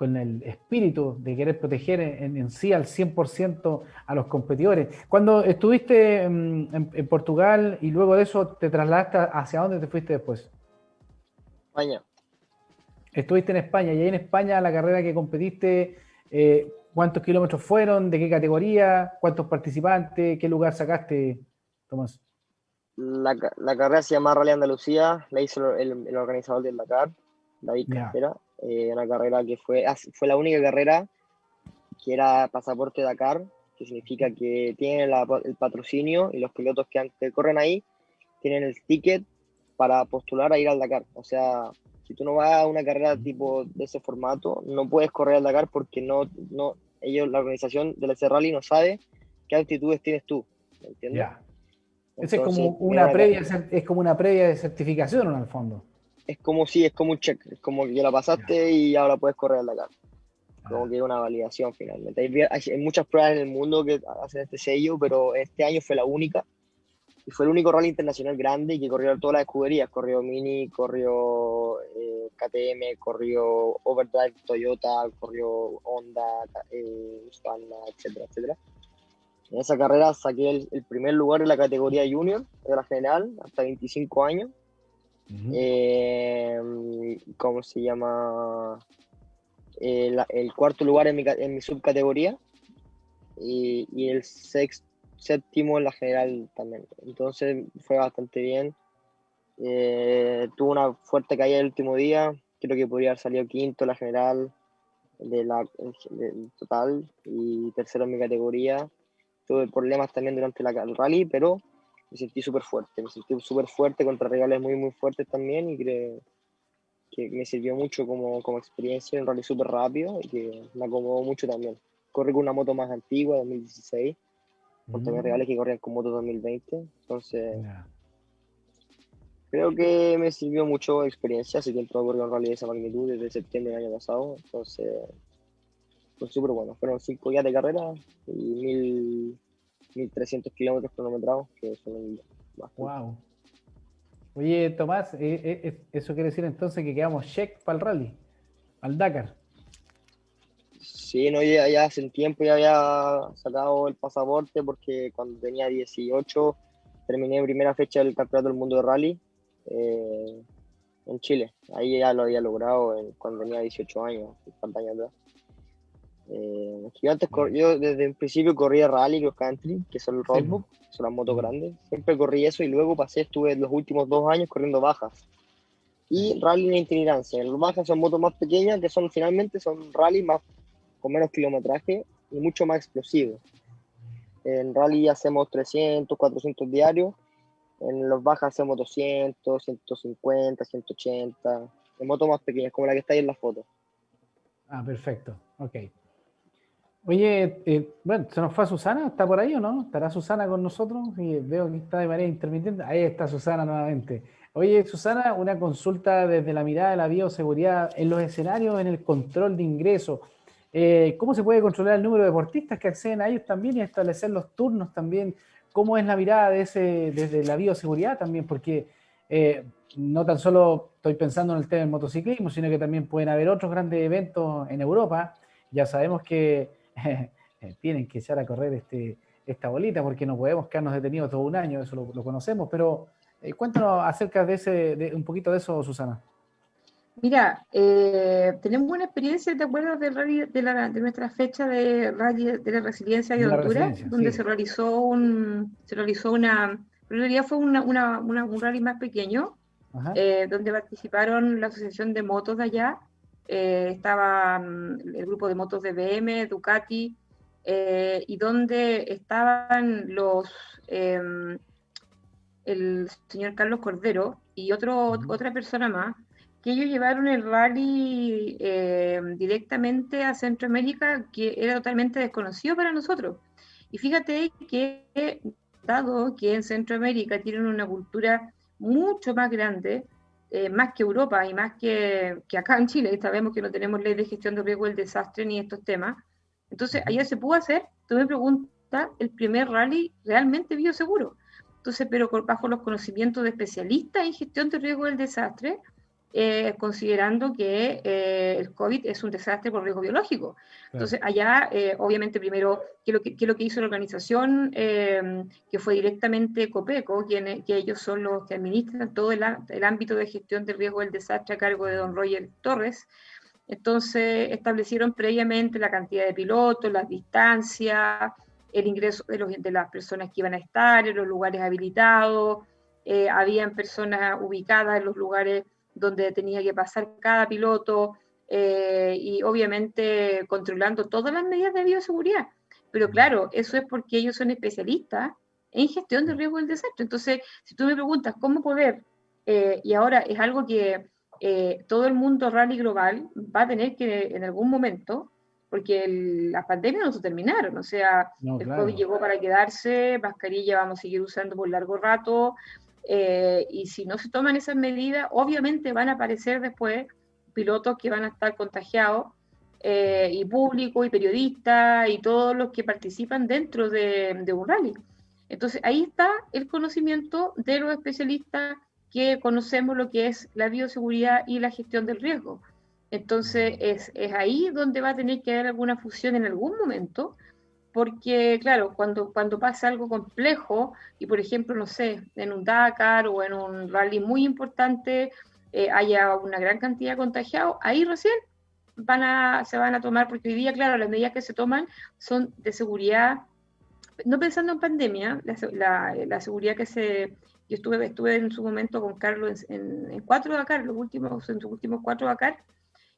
con, el espíritu de querer proteger en, sí al 100% a los competidores. Cuando estuviste en, en, Portugal y luego de eso te trasladaste hacia dónde te fuiste después? España. Estuviste en España y ahí en España la carrera que competiste, eh, ¿cuántos kilómetros fueron? ¿De qué categoría? ¿Cuántos participantes? ¿Qué lugar sacaste, Tomás? La, la, carrera se llama Rally Andalucía, la hizo el, el organizador del Dakar, David yeah. Eh, una carrera que fue, ah, fue la única carrera que era pasaporte Dakar, que significa que tienen el patrocinio y los pilotos que, que, corren ahí tienen el ticket para postular a ir al Dakar. O sea, si tú no vas a una carrera tipo de ese formato, no puedes correr al Dakar porque no, no ellos, la organización del Rally no sabe qué actitudes tienes tú. ¿Me entiendes? es como una previa, es como una previa de certificación en el fondo. Es como si, es como un check, es como que la pasaste y ahora puedes correr al Dakar. Como que una validación finalmente. Hay, muchas pruebas en el mundo que hacen este sello, pero este año fue la única. Y fue el único rally internacional grande que corrió todas las escuderías. Corrió Mini, corrió eh, KTM, corrió Overdrive Toyota, corrió Honda, eh, etcétera, etcétera. En esa carrera saqué el, primer lugar en la categoría junior de la general, hasta 25 años. Eh, ¿Cómo se llama? Eh, el, cuarto lugar en mi, en mi subcategoría y, el sexto, séptimo en la general también. Entonces fue bastante bien. Eh, tuve una fuerte caída el último día. Creo que podría haber salido quinto en la general de total y tercero en mi categoría tuve problemas también durante la, el rally, pero me sentí súper fuerte, me sentí súper fuerte contra rivales muy, muy fuertes también y creo que me sirvió mucho como, como experiencia en rally súper rápido y que me acomodó mucho también. Corrí con una moto más antigua, 2016, contra mis rivales que corrían con moto 2020, entonces... Creo que me sirvió mucho experiencia, hace tiempo corrí un rally de esa magnitud desde septiembre del año pasado, entonces fue súper bueno. Fueron cinco días de carrera y mil, 1300 kilómetros cronometrados, que son bastante. Wow. Oye, Tomás, eh, eh, eh, ¿eso quiere decir entonces que quedamos check para el rally, al Dakar? Sí, no, ya, ya hace un tiempo ya había sacado el pasaporte porque cuando tenía 18 terminé primera fecha del Campeonato del Mundo de Rally en Chile. Ahí ya lo había logrado cuando tenía 18 años, 50 años atrás. Eh, yo antes yo desde el principio corría rally, cross country, que son el roadbook, son las motos grandes. Siempre corrí eso y luego pasé, estuve los últimos dos años corriendo bajas. Y rally en itinerancia. Las bajas son motos más pequeñas que son finalmente son rally más con menos kilometraje y mucho más explosivos. En rally hacemos 300, 400 diarios. En los bajas hacemos 200, 150, 180. En motos más pequeñas, como la que está ahí en la foto. Ah, perfecto. Ok. Oye, eh, bueno, ¿se nos fue Susana? ¿Está por ahí o no? ¿Estará Susana con nosotros? Y veo que está de manera intermitente. Ahí está Susana nuevamente. Oye, Susana, una consulta desde la mirada de la bioseguridad en los escenarios, en el control de ingresos. Eh, ¿Cómo se puede controlar el número de deportistas que acceden a ellos también y establecer los turnos también? ¿Cómo es la mirada de ese, desde la bioseguridad también? Porque eh, no tan solo estoy pensando en el tema del motociclismo, sino que también pueden haber otros grandes eventos en Europa. Ya sabemos que [LAUGHS] tienen que echar a correr este, esta bolita porque no podemos quedarnos detenidos todo un año, eso lo, conocemos, pero eh, cuéntanos acerca de ese, de, un poquito de eso, Susana. Mira, eh, tenemos una experiencia, ¿te acuerdas del rally, de, la, de, nuestra fecha de rally de la resiliencia y Honduras? Donde se realizó un, se realizó una, en realidad fue una, una, un rally más pequeño, eh, donde participaron la Asociación de Motos de allá, eh, estaba mm, el grupo de motos de BM, Ducati, eh, y donde estaban los, em, el señor Carlos Cordero y otro, otra persona más, que ellos llevaron el rally eh, directamente a Centroamérica, que era totalmente desconocido para nosotros. Y fíjate que, dado que en Centroamérica tienen una cultura mucho más grande, eh, más que Europa y más que, que, acá en Chile, sabemos que no tenemos ley de gestión de riesgo del desastre ni estos temas, entonces allá se pudo hacer, tú me preguntas, el primer rally realmente bioseguro. Entonces, pero bajo los conocimientos de especialistas en gestión de riesgo del desastre, eh, considerando que eh, el COVID es un desastre por riesgo biológico. Entonces, allá, eh, obviamente, primero, ¿qué es lo que, lo que hizo la organización, que fue directamente COPECO, quien, que ellos son los que administran todo el, el, ámbito de gestión de riesgo del desastre a cargo de don Roger Torres? Entonces, establecieron previamente la cantidad de pilotos, las distancias, el ingreso de, los, de las personas que iban a estar en los lugares habilitados, habían personas ubicadas en los lugares donde tenía que pasar cada piloto eh, y obviamente controlando todas las medidas de bioseguridad. Pero claro, eso es porque ellos son especialistas en gestión de riesgo del desastre. Entonces, si tú me preguntas cómo poder, eh, y ahora es algo que eh, todo el mundo rally global va a tener que en algún momento, porque las pandemias no se terminaron, o sea, el COVID llegó para quedarse, mascarilla vamos a seguir usando por largo rato, eh, y si no se toman esas medidas, obviamente van a aparecer después pilotos que van a estar contagiados, eh, y público, y periodistas, y todos los que participan dentro de, un rally. Entonces ahí está el conocimiento de los especialistas que conocemos lo que es la bioseguridad y la gestión del riesgo. Entonces es, es ahí donde va a tener que haber alguna fusión en algún momento porque claro, cuando, cuando pasa algo complejo y por ejemplo, no sé, en un Dakar o en un rally muy importante eh, haya una gran cantidad de contagiados, ahí recién van a, se van a tomar, porque hoy día, claro, las medidas que se toman son de seguridad, no pensando en pandemia, la, la, seguridad que se... Yo estuve, estuve en su momento con Carlos en, en, cuatro Dakar, los últimos, en sus últimos cuatro Dakar,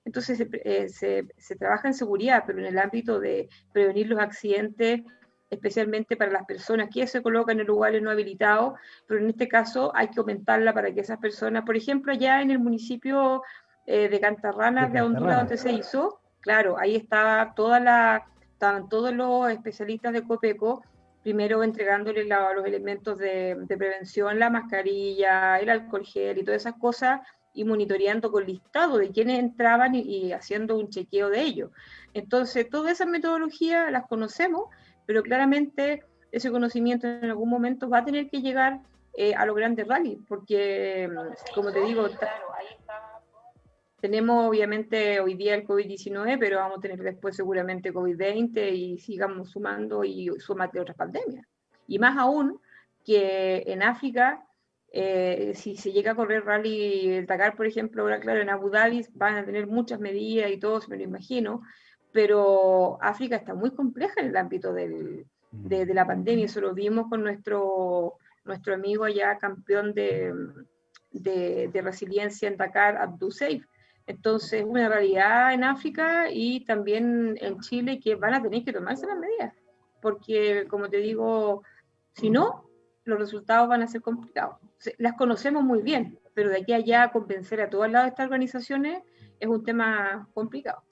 entonces eh, se, se, trabaja en seguridad, pero en el ámbito de prevenir los accidentes, especialmente para las personas que se colocan en lugares no habilitados, pero en este caso hay que aumentarla para que esas personas, por ejemplo, allá en el municipio eh, de Cantarranas, de, Honduras, donde se hizo, claro, ahí estaba toda la, estaban todos los especialistas de COPECO, primero entregándoles los elementos de, de prevención, la mascarilla, el alcohol gel y todas esas cosas y monitoreando con listado de quienes entraban y, haciendo un chequeo de ellos. Entonces, todas esas metodologías las conocemos, pero claramente ese conocimiento en algún momento va a tener que llegar eh, a los grandes rallies, porque, como te digo, tenemos obviamente hoy día el COVID-19, pero vamos a tener después seguramente COVID-20 y sigamos sumando y sumate otras pandemias. Y más aún que en África eh, si se llega a correr rally el Dakar, por ejemplo, ahora claro, en Abu Dhabi van a tener muchas medidas y todo, me lo imagino, pero África está muy compleja en el ámbito del, de, la pandemia, eso lo vimos con nuestro, nuestro amigo allá, campeón de, de, de resiliencia en Dakar, Abdul Seif. Entonces, una realidad en África y también en Chile que van a tener que tomarse las medidas, porque como te digo, si no, los resultados van a ser complicados. Las conocemos muy bien, pero de aquí a allá convencer a todas las estas organizaciones es un tema complicado.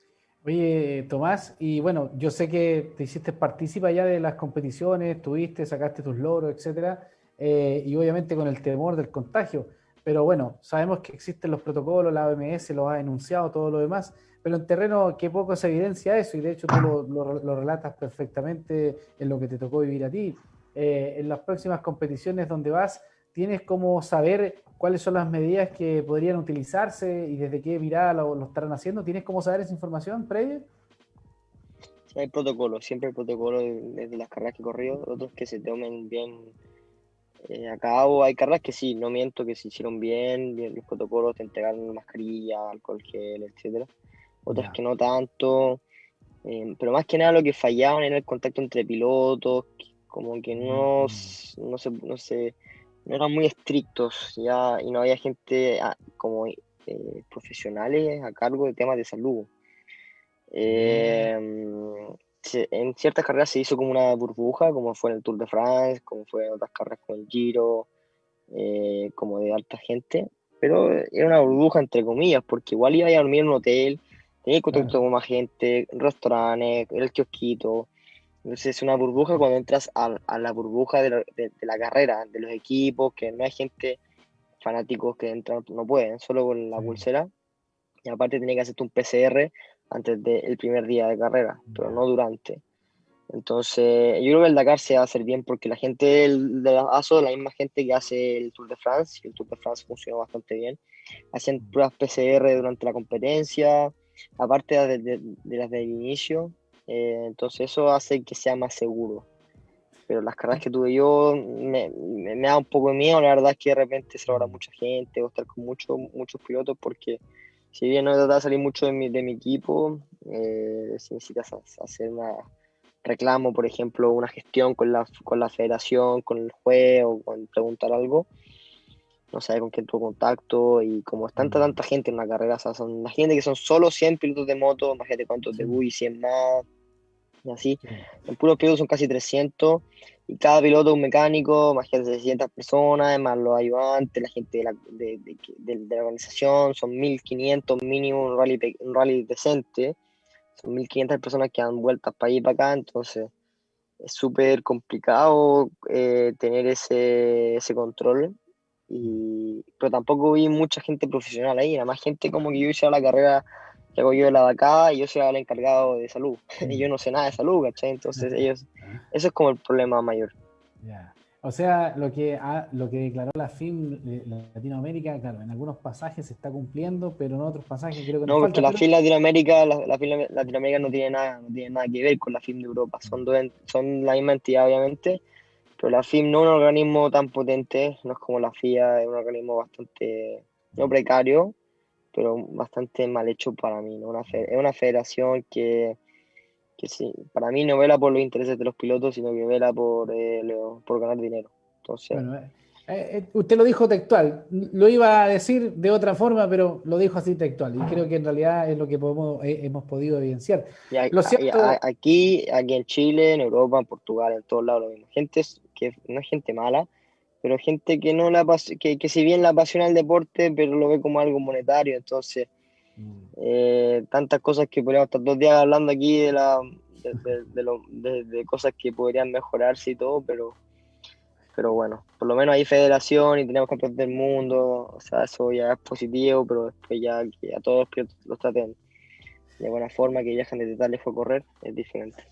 Oye, Tomás, y bueno, yo sé que te hiciste partícipa ya de las competiciones, tuviste, sacaste tus logros, etcétera, eh, y obviamente con el temor del contagio. Pero bueno, sabemos que existen los protocolos, la OMS lo ha enunciado, todo lo demás, pero en terreno qué poco se evidencia eso, y de hecho tú lo, lo relatas perfectamente en lo que te tocó vivir a ti. Eh, en las próximas competiciones donde vas, ¿tienes cómo saber cuáles son las medidas que podrían utilizarse y desde qué mirada lo, estarán haciendo? ¿Tienes cómo saber esa información previa? Hay protocolos, siempre hay protocolos desde las carreras que he corrido, otros que se tomen bien eh, a cabo. Hay carreras que sí, no miento, que se hicieron bien, bien los protocolos, te entregaron mascarilla, alcohol gel, etcétera. Otras que no tanto. Eh, pero más que nada lo que fallaban era el contacto entre pilotos, como que no, no, se, no, se, no eran muy estrictos ya y no había gente ah, como eh, profesionales a cargo de temas de salud. Em, en ciertas carreras se hizo como una burbuja, como fue en el Tour de France, como fue en otras carreras como el Giro, eh, como de alta gente, pero era una burbuja entre comillas, porque igual iba a dormir en un hotel, tenía contacto con más gente, restaurantes, el kiosquito. Entonces es una burbuja cuando entras a, a la burbuja de la, de, la, carrera, de los equipos, que no hay gente fanáticos que entran, no pueden, solo con la pulsera. Y aparte tenía que hacerte un PCR antes del primer día de carrera, pero no durante. Entonces, yo creo que el Dakar se va a hacer bien porque la gente del, de ASO la misma gente que hace el Tour de France, y el Tour de France funcionó bastante bien. Hacían pruebas PCR durante la competencia, aparte de, las del inicio, eh, entonces eso hace que sea más seguro. Pero las carreras que tuve yo me, me, da un poco de miedo, la verdad es que de repente se logra mucha gente o estar con muchos muchos pilotos porque si bien no trata de salir mucho de mi, de mi equipo, eh, si necesitas hacer una reclamo, por ejemplo, una gestión con la, con la federación, con el juez o con preguntar algo, no sabe con quién tuvo contacto y como es tanta, tanta gente en una carrera, o sea, son, gente que son solo 100 pilotos de moto, imagínate cuántos de buggy, 100 más, y así. En puros pilotos son casi 300 y cada piloto es un mecánico, imagínate 600 personas, además los ayudantes, la gente de la, de, de, de la organización, son 1500 mínimo un rally, un rally decente son 1500 personas que dan vueltas para allí y para acá, entonces es súper complicado eh, tener ese, ese control. Y, pero tampoco vi mucha gente profesional ahí, nada más gente como que yo hice la carrera de la acá y yo soy el encargado de salud. [LAUGHS] y yo no sé nada de salud, ¿cachai? Entonces ellos, eso es como el problema mayor. O sea, lo que, lo que declaró la FIM Latinoamérica, claro, en algunos pasajes se está cumpliendo, pero en otros pasajes creo que no. No, porque la FIM Latinoamérica, la, FIM Latinoamérica no tiene nada, no tiene nada que ver con la FIM de Europa. Son, dos, son la misma entidad, obviamente, pero la FIM no es un organismo tan potente, no es como la FIA, es un organismo bastante, no precario, pero bastante mal hecho para mí. ¿no? Una es una federación que que sí, para mí no vela por los intereses de los pilotos, sino que vela por, eh, por ganar dinero. Entonces, eh, eh, usted lo dijo textual, lo iba a decir de otra forma, pero lo dijo así textual, y creo que en realidad es lo que podemos, hemos podido evidenciar. aquí, aquí en Chile, en Europa, en Portugal, en todos lados lo mismo. Gente que no es gente mala, pero gente que no la que, que si bien la apasiona el deporte, pero lo ve como algo monetario, entonces eh, tantas cosas que podríamos estar dos días hablando aquí de, la, de, cosas que podrían mejorarse y todo, pero, pero bueno, por lo menos hay federación y tenemos campeones del mundo, o sea, eso ya es positivo, pero después ya que a todos los traten de buena forma, que ya de tal fue correr, es diferente.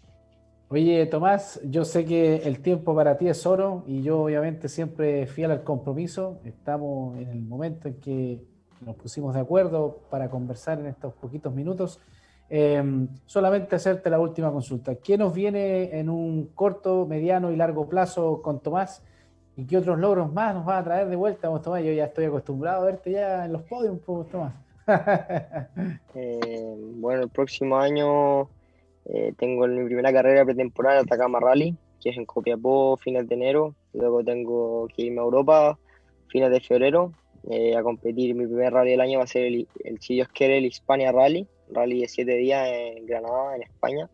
Oye, Tomás, yo sé que el tiempo para ti es oro y yo obviamente siempre fiel al compromiso. Estamos en el momento en que nos pusimos de acuerdo para conversar en estos poquitos minutos. Em, solamente hacerte la última consulta. ¿Qué nos viene en un corto, mediano y largo plazo con Tomás? ¿Y qué otros logros más nos va a traer de vuelta, Tomás? Yo ya estoy acostumbrado a verte ya en los podios, Tomás. [LAUGHS] Eh, bueno, el próximo año eh, tengo mi primera carrera pretemporal Atacama Rally, que es en Copiapó, fines de enero. Luego tengo que irme a Europa, fines de febrero. Eh, a competir. Mi primer rally del año va a ser el, el si el Hispania Rally, rally de 7 días en Granada, en España.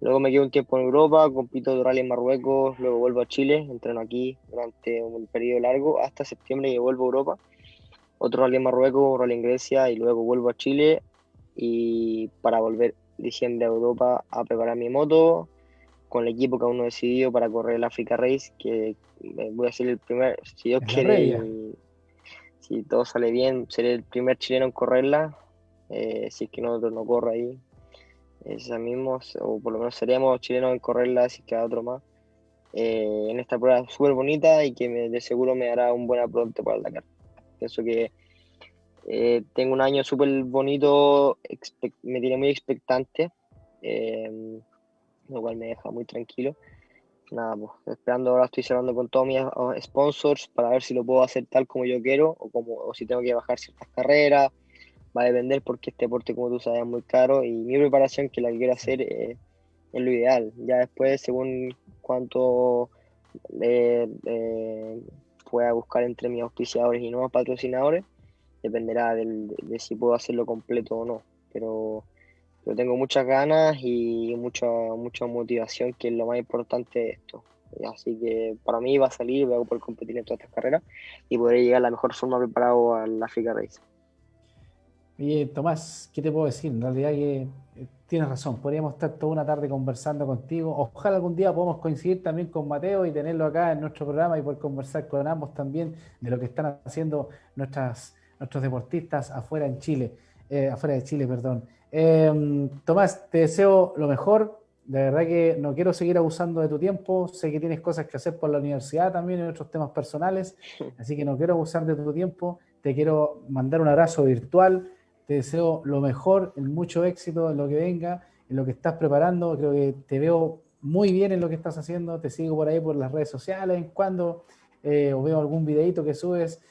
Luego me quedo un tiempo en Europa, compito de rally en Marruecos, luego vuelvo a Chile, entreno aquí durante un periodo largo hasta septiembre y vuelvo a Europa. Otro rally en Marruecos, rally en Grecia y luego vuelvo a Chile y para volver diciembre a Europa a preparar mi moto con el equipo que aún no he decidido para correr el Africa Race, que voy a ser el primer, si Dios quiere, si todo sale bien, seré el primer chileno en correrla. Eh, si es que no, no corre ahí, esa mismo, o por lo menos seríamos chilenos en correrla, si queda otro más. Eh, en esta prueba súper bonita y que de seguro me dará un buen apronte para el Dakar. Pienso que eh, tengo un año súper bonito, me tiene muy expectante, lo cual me deja muy tranquilo nada, pues esperando ahora estoy cerrando con todos mis ah, sponsors para ver si lo puedo hacer tal como yo quiero o, como, o si tengo que bajar ciertas carreras. Va a depender porque este deporte, como tú sabes, es muy caro y mi preparación, que la que quiero hacer, eh, es lo ideal. Ya después, según cuánto eh, eh, pueda buscar entre mis auspiciadores y nuevos patrocinadores, dependerá del, de si puedo hacerlo completo o no. Pero pero tengo muchas ganas y mucha, mucha motivación, que es lo más importante de esto. Así que para mí va a salir, voy a poder competir en todas estas carreras y poder llegar a la mejor forma preparado al Africa Race. Oye, Tomás, ¿qué te puedo decir? En realidad que eh, tienes razón, podríamos estar toda una tarde conversando contigo. Ojalá algún día podamos coincidir también con Mateo y tenerlo acá en nuestro programa y poder conversar con ambos también de lo que están haciendo nuestras, nuestros deportistas afuera en Chile, eh, afuera de Chile, perdón. Em, Tomás, te deseo lo mejor. De verdad que no quiero seguir abusando de tu tiempo. Sé que tienes cosas que hacer por la universidad también en otros temas personales, [LAUGHS] así que no quiero abusar de tu tiempo. Te quiero mandar un abrazo virtual te deseo lo mejor, mucho éxito en lo que venga, en lo que estás preparando. Creo que te veo muy bien en lo que estás haciendo. Te sigo por ahí por las redes sociales en cuando eh, o veo algún videito que subes.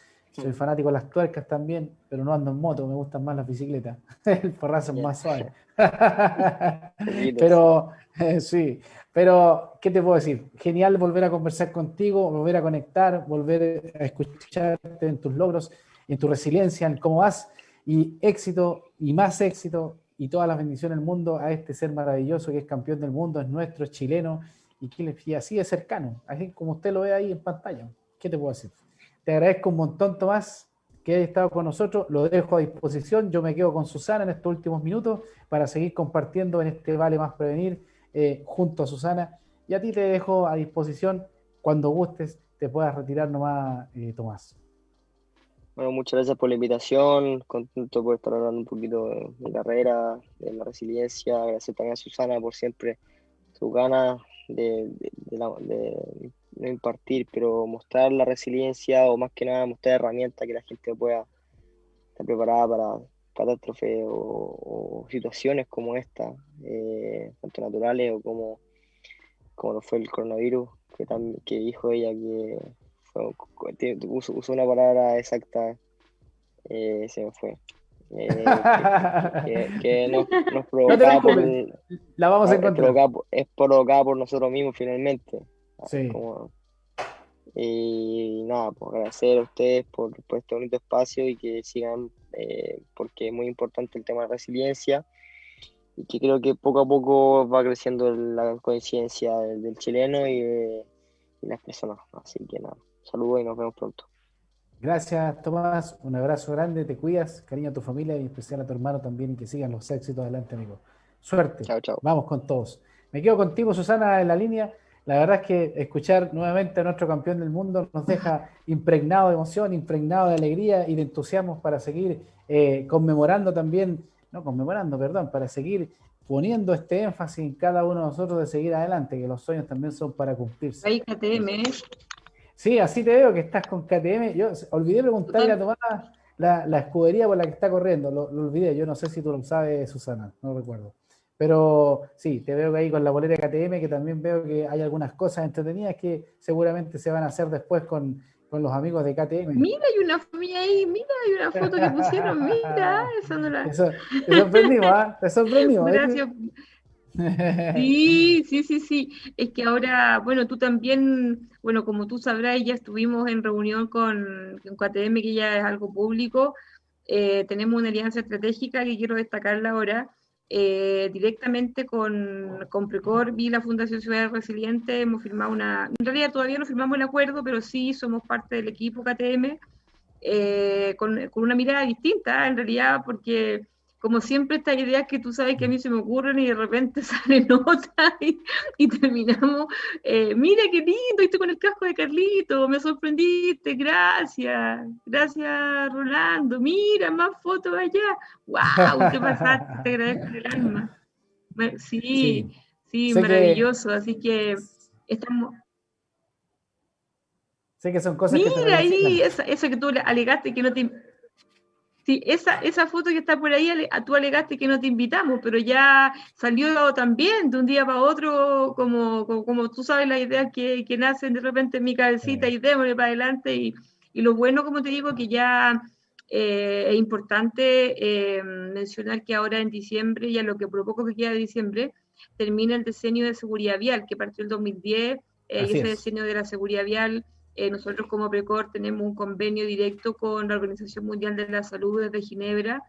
Soy fanático de las tuercas también, pero no ando en moto, me gustan más las bicicletas. [LAUGHS] El porrazo es más suave. [LAUGHS] pero eh, sí, pero ¿qué te puedo decir? Genial volver a conversar contigo, volver a conectar, volver a escucharte en tus logros, en tu resiliencia, en cómo vas y éxito y más éxito y todas las bendiciones del mundo a este ser maravilloso que es campeón del mundo, es nuestro, es chileno y, que, así es cercano, así como usted lo ve ahí en pantalla. ¿Qué te puedo decir? Te agradezco un montón, Tomás, que hayas estado con nosotros. Lo dejo a disposición. Yo me quedo con Susana en estos últimos minutos para seguir compartiendo en este Vale Más Prevenir eh, junto a Susana. Y a ti te dejo a disposición cuando gustes, te puedas retirar nomás, eh, Tomás. Bueno, muchas gracias por la invitación, contento por estar hablando un poquito de mi carrera, de la resiliencia, gracias también a Susana por siempre su ganas de, no impartir, pero mostrar la resiliencia o más que nada mostrar herramientas que la gente pueda estar preparada para catástrofes o, situaciones como esta, eh, tanto naturales o como, como lo fue el coronavirus, que, también, que dijo ella que Uso, una palabra exacta, eh, se me fue. Eh, que, nos, nos provoca por, la vamos a encontrar. Es provocada, por nosotros mismos finalmente. Sí. y nada, pues agradecer a ustedes por, este bonito espacio y que sigan, eh, porque es muy importante el tema de resiliencia y que creo que poco a poco va creciendo la conciencia del, chileno y, y las personas. Así que nada. Saludos y nos vemos pronto. Gracias, Tomás. Un abrazo grande, te cuidas, cariño a tu familia y en especial a tu hermano también y que sigan los éxitos adelante, amigo. Suerte. Chao, chao. Vamos con todos. Me quedo contigo, Susana, en la línea. La verdad es que escuchar nuevamente a nuestro campeón del mundo nos deja impregnado de emoción, impregnado de alegría y de entusiasmo para seguir eh, conmemorando también, no conmemorando, perdón, para seguir poniendo este énfasis en cada uno de nosotros de seguir adelante, que los sueños también son para cumplirse. Ahí KTM, ¿eh? Sí, así te veo que estás con KTM. Yo olvidé preguntarle a Tomás la, la, escudería por la que está corriendo. Lo, olvidé. Yo no sé si tú lo sabes, Susana. No lo recuerdo. Pero sí, te veo que ahí con la bolera de KTM, que también veo que hay algunas cosas entretenidas que seguramente se van a hacer después con, con los amigos de KTM. Mira, hay una familia ahí, mira, hay una foto que pusieron, mira, [LAUGHS] eso no la... Eso, te sorprendimos, ¿ah? Te sorprendimos. Gracias. [LAUGHS] Sí, sí, sí, sí. Es que ahora, bueno, tú también, bueno, como tú sabrás, ya estuvimos en reunión con, con KTM, que ya es algo público. Eh, tenemos una alianza estratégica que quiero destacarla ahora. Eh, directamente con, con Precor y la Fundación Ciudad Resiliente hemos firmado una, en realidad todavía no firmamos el acuerdo, pero sí somos parte del equipo KTM eh, con, con, una mirada distinta, en realidad, porque como siempre estas ideas que tú sabes que a mí se me ocurren y de repente [LAUGHS] salen otras y, terminamos, eh, mira qué lindo, estoy con el casco de Carlito, me sorprendiste, gracias, gracias Rolando, mira, más fotos allá, wow, te pasaste, te agradezco el alma. Sí, sí, maravilloso, así que estamos... Sé que son cosas Mira ahí, eso que tú alegaste que no te Sí, esa, esa foto que está por ahí, tú alegaste que no te invitamos, pero ya salió también de un día para otro, como, como, tú sabes, las ideas que, que, nacen de repente en mi cabecita y démosle para adelante. Y, y, lo bueno, como te digo, que ya eh, es importante eh, mencionar que ahora en diciembre, ya lo que por poco que queda de diciembre, termina el diseño de seguridad vial, que partió el 2010, eh, y ese diseño de la seguridad vial eh, nosotros como PRECOR tenemos un convenio directo con la Organización Mundial de la Salud desde Ginebra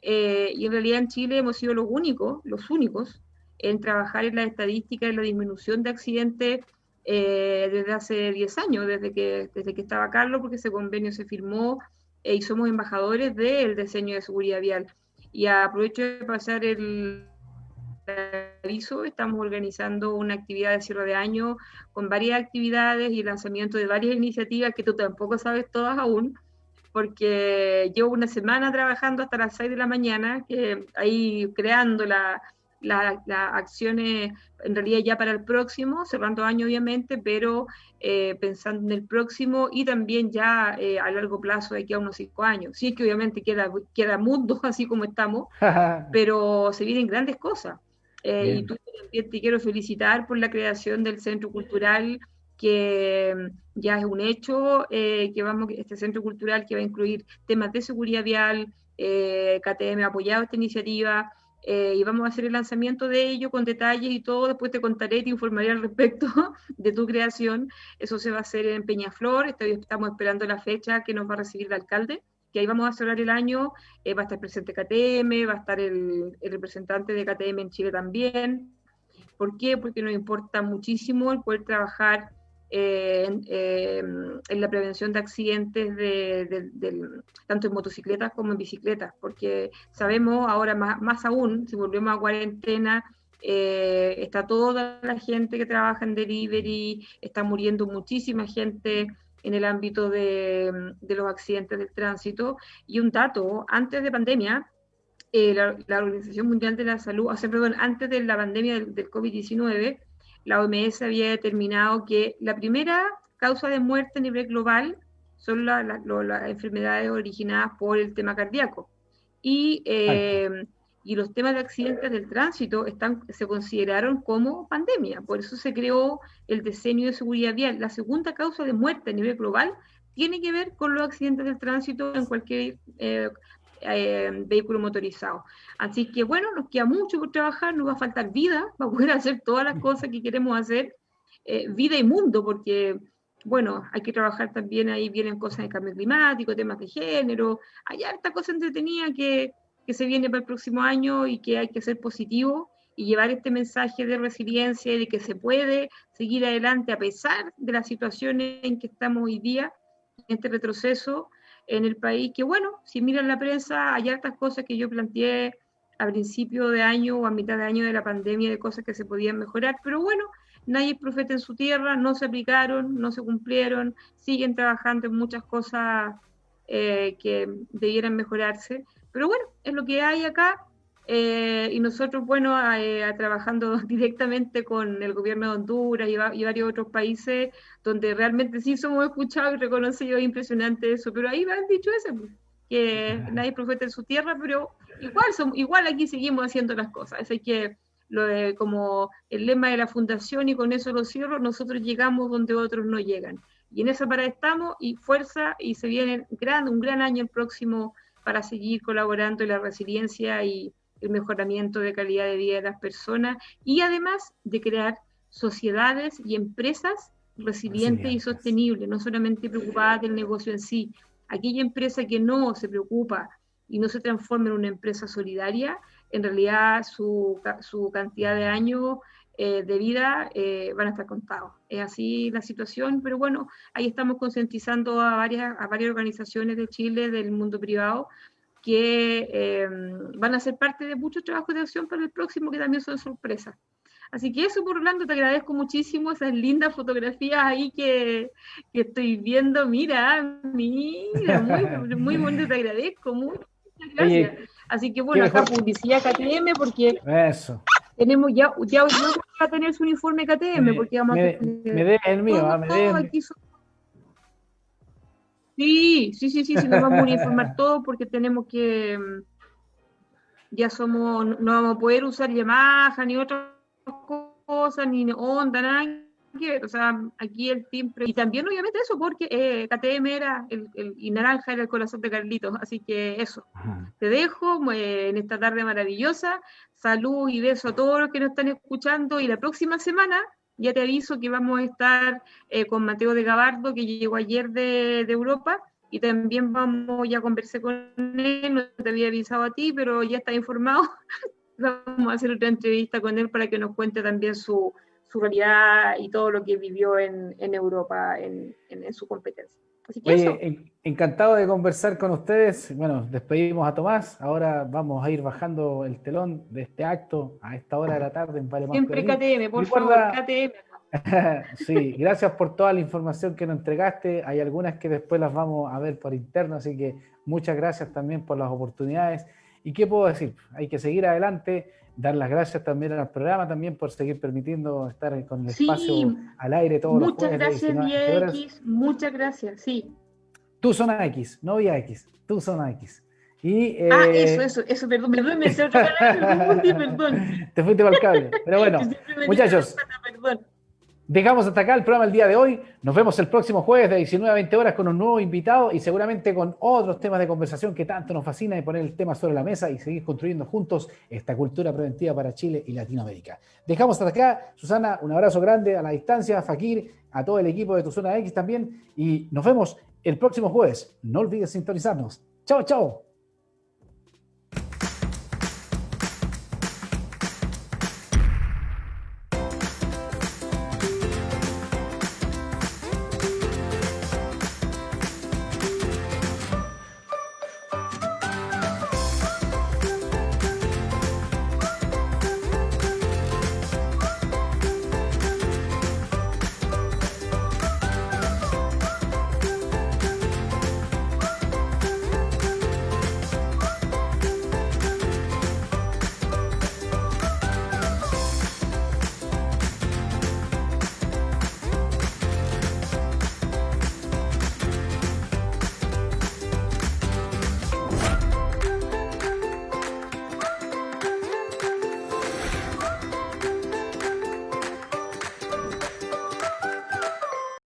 eh, y en realidad en Chile hemos sido los únicos, los únicos en trabajar en la estadística, en la disminución de accidentes eh, desde hace 10 años, desde que, desde que estaba Carlos, porque ese convenio se firmó y somos embajadores del diseño de seguridad vial. Y aprovecho de pasar el aviso, estamos organizando una actividad de cierre de año con varias actividades y lanzamiento de varias iniciativas que tú tampoco sabes todas aún, porque llevo una semana trabajando hasta las 6 de la mañana, que ahí creando la, las acciones en realidad ya para el próximo, cerrando año obviamente, pero eh, pensando en el próximo y también ya eh, a largo plazo, de aquí a unos cinco años. Sí es que obviamente queda, queda mundo [LAUGHS] así como estamos, [LAUGHS] pero se vienen grandes cosas. Eh, y tú también te quiero felicitar por la creación del Centro Cultural que mm, ya es un hecho, que vamos, este centro cultural que va a incluir temas de seguridad vial, KTM ha apoyado esta iniciativa, eh, y vamos a hacer el lanzamiento de ello con detalles y todo. Después te contaré, te informaré al respecto [LAUGHS] de tu creación. Eso se va a hacer en Peñaflor. Estamos esperando la fecha que nos va a recibir el alcalde, que ahí vamos a cerrar el año. Eh, va a estar presente KTM, va a estar el, representante de KTM en Chile también. ¿Por qué? Porque nos importa muchísimo el poder trabajar en, la prevención de accidentes de, tanto en motocicletas como en bicicletas, porque sabemos ahora más, aún, si volvemos a cuarentena, eh, está toda la gente que trabaja en delivery, está muriendo muchísima gente en el ámbito de, los accidentes del tránsito. Y un dato, antes de pandemia, eh, la, Organización Mundial de la Salud, o sea, perdón, antes de la pandemia del, del COVID-19, la OMS había determinado que la primera causa de muerte a nivel global son las enfermedades originadas por el tema cardíaco. Y, eh, y los temas de accidentes del tránsito están, se consideraron como pandemia. Por eso se creó el diseño de seguridad vial. La segunda causa de muerte a nivel global tiene que ver con los accidentes del tránsito en cualquier eh, eh, vehículo motorizado. Así que bueno, nos queda mucho por trabajar, nos va a faltar vida [LAUGHS] para poder hacer todas las cosas que queremos hacer, eh, vida y mundo, porque bueno, hay que trabajar también, ahí vienen cosas de cambio climático, temas de género, hay harta cosa entretenida que, que se viene para el próximo año y que hay que ser positivo y llevar este mensaje de resiliencia y de que se puede seguir adelante a pesar de las situaciones en que estamos hoy día, en este retroceso, en el país, que bueno, si miran la prensa, hay hartas cosas que yo planteé a principio de año o a mitad de año de la pandemia de cosas que se podían mejorar, pero bueno, nadie es profeta en su tierra, no se aplicaron, no se cumplieron, siguen trabajando en muchas cosas eh, que debieran mejorarse, pero bueno, es lo que hay acá eh, y nosotros, bueno, eh, trabajando [LAUGHS] directamente con el gobierno de Honduras y, varios otros países donde realmente sí somos escuchados y reconocidos, impresionante eso, pero ahí me han dicho eso, pues, que [LAUGHS] nadie profeta en su tierra, pero igual, son, igual aquí seguimos haciendo las cosas, así que lo de, como el lema de la fundación y con eso lo cierro, nosotros llegamos donde otros no llegan. Y en esa parada estamos y fuerza y se viene gran, un gran año el próximo para seguir colaborando en la resiliencia y el mejoramiento de calidad de vida de las personas y además de crear sociedades y empresas resilientes y sostenibles, no solamente preocupadas del negocio en sí. Aquella empresa que no se preocupa y no se transforma en una empresa solidaria, en realidad su, su cantidad de años eh, de vida eh, van a estar contados. Es así la situación, pero bueno, ahí estamos concientizando a varias, a varias organizaciones de Chile, del mundo privado, que em, van a ser parte de muchos trabajos de acción para el próximo, que también son sorpresas. Así que eso, por Orlando, te agradezco muchísimo esas lindas fotografías ahí que, que estoy viendo. Mira, mira, muy, [LAUGHS] muy bonito, te agradezco. Muchas gracias. Así que bueno, acá publicidad KTM porque eso. Tenemos ya, ya hoy a tener su uniforme KTM porque vamos me, a me de el mío, ah, me de Sí, sí, sí, sí, sí, nos vamos a uniformar [LAUGHS] todo porque tenemos que, mm, ya somos, no vamos a poder usar Yamaha ni otras cosas, ni Honda, nada que ver, o sea, aquí el team, y también obviamente eso porque eh, KTM era, el, y Naranja era el corazón de Carlitos, así que eso, te dejo en esta tarde maravillosa, salud y beso a todos los que nos están escuchando, y la próxima semana ya te aviso que vamos a estar eh, con Mateo de Gabardo, que llegó ayer de, Europa, y también vamos, ya conversar con él, no te había avisado a ti, pero ya está informado. [LAUGHS] vamos a hacer otra entrevista con él para que nos cuente también su, su realidad y todo lo que vivió en, Europa en, su competencia. Oye, encantado de conversar con ustedes. Bueno, despedimos a Tomás. Ahora vamos a ir bajando el telón de este acto a esta hora de la tarde en Vale Siempre KTM, por favor, KTM. [LAUGHS] sí, gracias por toda la información que nos entregaste. Hay algunas que después las vamos a ver por interno, así que muchas gracias también por las oportunidades. ¿Y qué puedo decir? Hay que seguir adelante dar las gracias también al programa también por seguir permitiendo estar con el espacio al aire todos los jueves. Muchas gracias, X, muchas gracias, sí. Tu zona X, no vía X, tu zona X. Y, ah, eh, eso, eso, eso, perdón, perdón, me otra palabra, perdón. [LAUGHS] Te fuiste para el cable, pero bueno, [LAUGHS] muchachos. Perdón. Dejamos hasta acá el programa el día de hoy. Nos vemos el próximo jueves de 19 a 20 horas con un nuevo invitado y seguramente con otros temas de conversación que tanto nos fascina y poner el tema sobre la mesa y seguir construyendo juntos esta cultura preventiva para Chile y Latinoamérica. Dejamos hasta acá. Susana, un abrazo grande a la distancia, Fakir, a todo el equipo de Tu Zona X también y nos vemos el próximo jueves. No olvides sintonizarnos. Chao, chao.